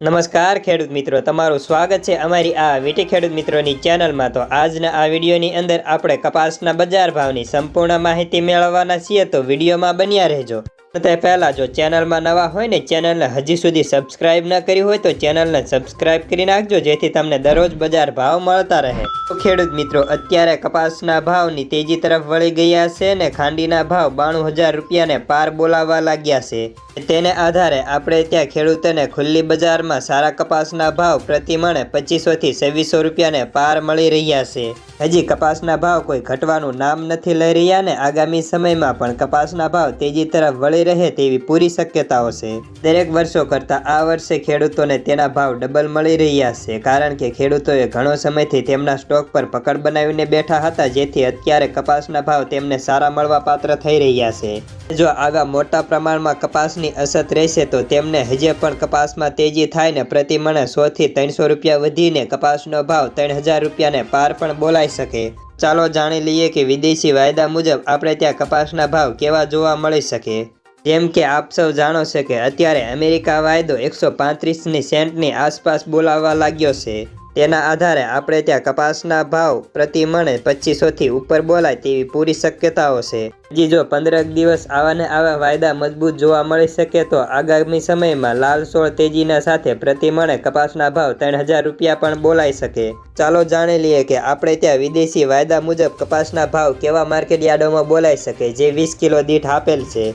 નમસ્કાર ખેડૂત મિત્રો, તમારું સ્વાગત છે અમારી આ વીટી ખેડૂત મિત્રોની ચેનલમાં. તો આજના આ વિડીયોની અંદર આપણે કપાસના બજાર ભાવની સંપૂર્ણ માહિતી મેળવવાના છીએ, તો વિડીયોમાં બન્યા રહેજો. તે પહેલાં જો ચેનલમાં નવા હોય ને, ચેનલને હજી સુધી સબસ્ક્રાઇબ ન કરી હોય તો ચેનલને સબસ્ક્રાઇબ કરી નાખજો, જેથી તમને દરરોજ બજાર ભાવ મળતા રહે. તો ખેડૂત મિત્રો, અત્યારે કપાસના ભાવની તેજી તરફ વળી ગયા છે ને, ખાંડીના ભાવ બાણું હજાર રૂપિયાને પાર બોલાવવા લાગ્યા છે. તેને આધારે આપણે ત્યાં ખેડૂતોને ખુલ્લી બજારમાં સારા કપાસના ભાવ પ્રતિ મણે પચીસોથી છવ્વીસો રૂપિયાને પાર મળી રહ્યા છે. હજી કપાસના ભાવ કોઈ ઘટવાનું નામ નથી લઈ રહ્યા ને, આગામી સમયમાં પણ કપાસના ભાવ તેજી તરફ વળી રહે તેવી પૂરી શક્યતાઓ છે. દરેક વર્ષો કરતાં આ વર્ષે ખેડૂતોને તેના ભાવ ડબલ મળી રહ્યા છે, કારણ કે ખેડૂતોએ ઘણો સમયથી તેમના સ્ટોક પર પકડ બનાવીને બેઠા હતા, જેથી અત્યારે કપાસના ભાવ તેમને સારા મળવા પાત્ર થઈ રહ્યા છે. જો આવા મોટા પ્રમાણમાં કપાસની અછત રહેશે, તો તેમને હજે પણ કપાસમાં તેજી થાય ને પ્રતિ મણે સોથી ત્રણસો રૂપિયા વધીને કપાસનો ભાવ ત્રણ હજાર રૂપિયાને પાર પણ બોલાઈ શકે. ચાલો જાણી લઈએ કે વિદેશી વાયદા મુજબ આપણે ત્યાં કપાસના ભાવ કેવા જોવા મળી શકે. જેમ કે આપ સૌ જાણો છો કે અત્યારે અમેરિકા વાયદો એકસો પાંત્રીસની સેન્ટની આસપાસ બોલાવવા લાગ્યો છે. તેના આધારે આપણે ત્યાં કપાસના ભાવ પ્રતિ મણે પચીસોથી ઉપર બોલાય તેવી પૂરી શક્યતાઓ છે. હજી જો પંદરક દિવસ આવા ને આવા વાયદા મજબૂત જોવા મળી શકે તો આગામી સમયમાં લાલ સોળ તેજીના સાથે પ્રતિ મણે કપાસના ભાવ ત્રણ હજાર રૂપિયા પણ બોલાઈ શકે. ચાલો જાણી લઈએ કે આપણે ત્યાં વિદેશી વાયદા મુજબ કપાસના ભાવ કેવા માર્કેટ યાર્ડોમાં બોલાઈ શકે, જે વીસ કિલો દીઠ આપેલ છે.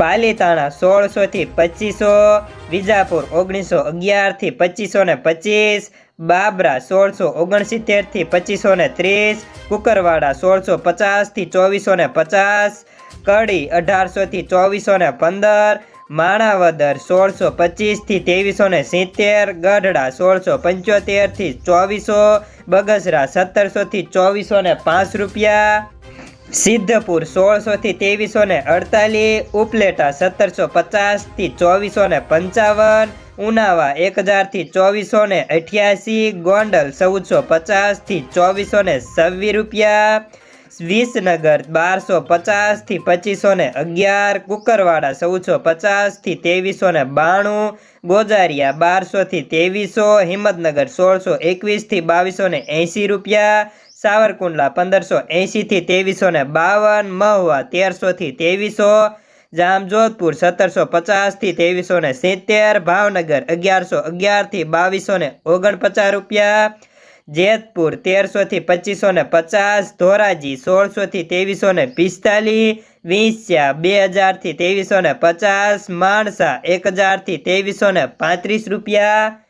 પાલીતાણા સોળસોથી પચીસો, વિજાપુર ઓગણીસો અગિયારથી પચીસો ને પચીસ, બાબરા સોળસો ઓગણસિત્તેરથી પચીસો ને ત્રીસ, કુકરવાડા સોળસો પચાસથી ચોવીસો ને પચાસ, કડી અઢારસોથી ચોવીસો ને પંદર, માણાવદર સોળસો પચીસથી ત્રેવીસો ને સિત્તેર, ગઢડા સોળસો પંચોતેરથી ચોવીસો, બગસરા સત્તરસોથી ચોવીસો ને પાંચ રૂપિયા. સિદ્ધપુર સોળસોથી ત્રેવીસો ને અડતાલીસ, ઉપલેટા સત્તરસો પચાસથી ચોવીસો ને પંચાવન, ઉનાવા એક હજારથી ચોવીસો ને અઠ્યાસી, ગોંડલ ચૌદસો પચાસથી ચોવીસો ને છવ્વીસ રૂપિયા, વિસનગર બારસો પચાસથી પચીસો ને અગિયાર, કુકરવાડા ચૌદસો પચાસથી ત્રેવીસો ને બાણું, ગોજારિયા બારસોથી ત્રેવીસો, હિંમતનગર સોળસો એકવીસથી બાવીસો ને એંસી રૂપિયા સાવરકુંડલા પંદરસો એંશીથી ત્રેવીસો ને બાવન, મહુવા તેરસોથી ત્રેવીસો, જામજોધપુર સત્તરસો પચાસથી ત્રેવીસો ને સિત્તેર, ભાવનગર અગિયારસો અગિયારથી બાવીસો ને ઓગણપચાસ રૂપિયા, જેતપુર તેરસોથી પચીસો ને પચાસ, ધોરાજી સોળસોથી ત્રેવીસો ને પિસ્તાલીસ, વિંસ્યા બે હજારથી ત્રેવીસો ને પચાસ, માણસા એક હજારથી ત્રેવીસો ને પાંત્રીસ રૂપિયા